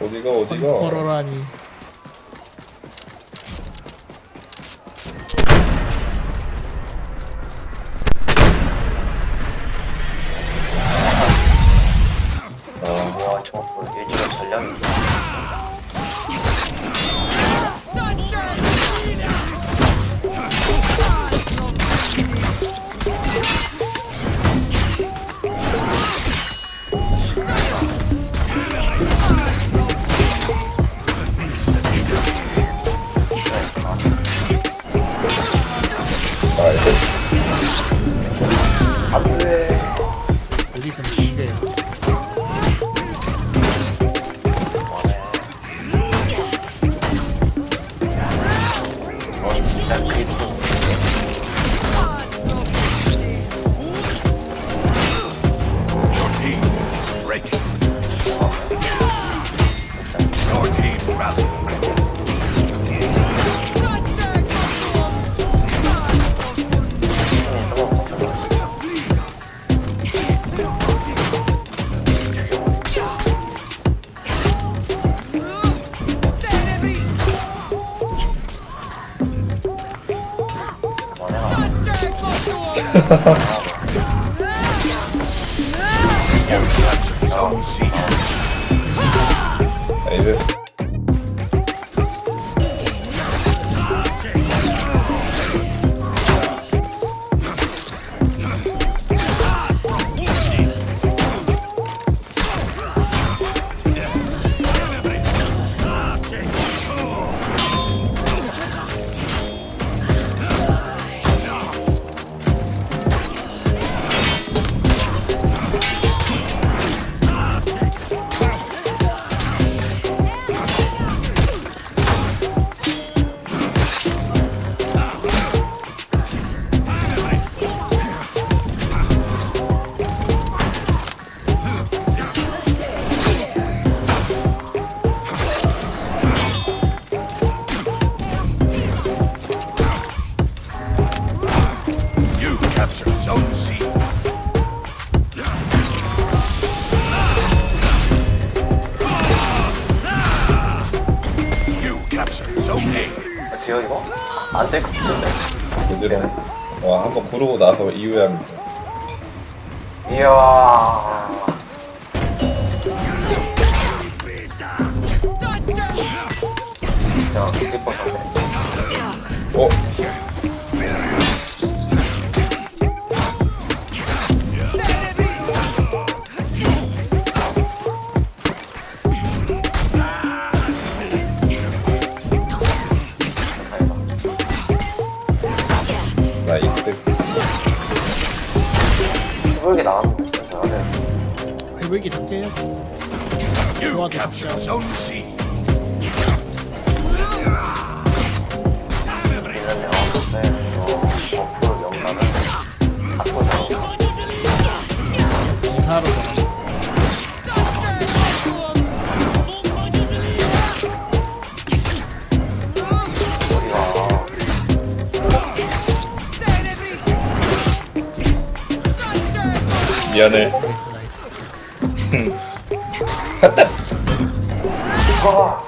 어디가 어디가? 컨퍼러라니. 아 와, 저거 예지가 전략이 나이 Alright, 나이스 capture Zone C. You capture Zone A. 돼요 이거? 안될 것 같은데. 부지런 와 한 번 부르고 나서 이후에 돼 이야. 진짜 기뻤었네. 어? 해볼게 나왔는데. 전제요 You 좋아도 진짜. 미안해 나이스 아,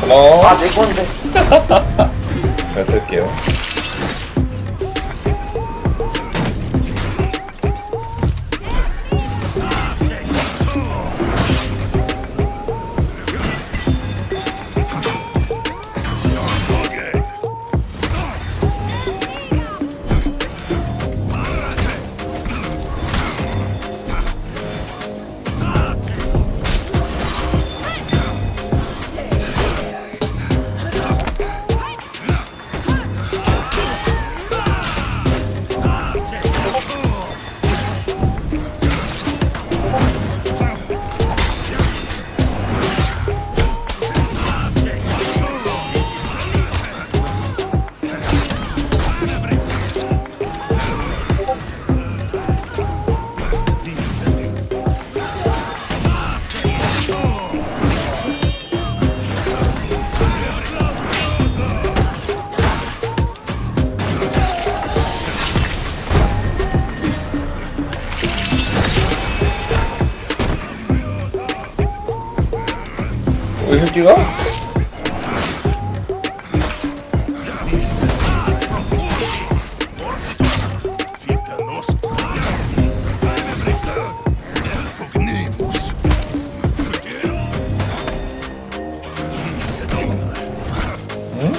고마워 아, 내 건데. 잘 쓸게요 이 새끼가? 응?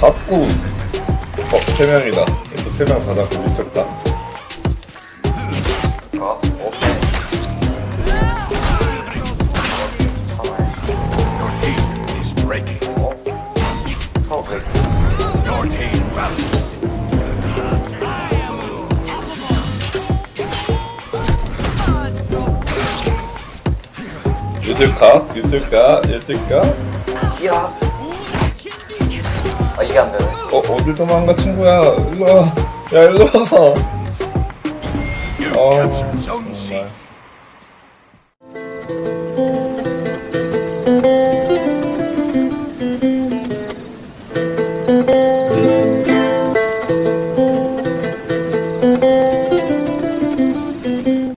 받고 어, 세 명이다. 또세명 받았고 미쳤다. 유질까? 유질까? 유질까? 이야. 아, 이게 안 되네. 어, 어딜 도망가 친구야. 일로 와. 야, 일로 와. You 어, C. 정말.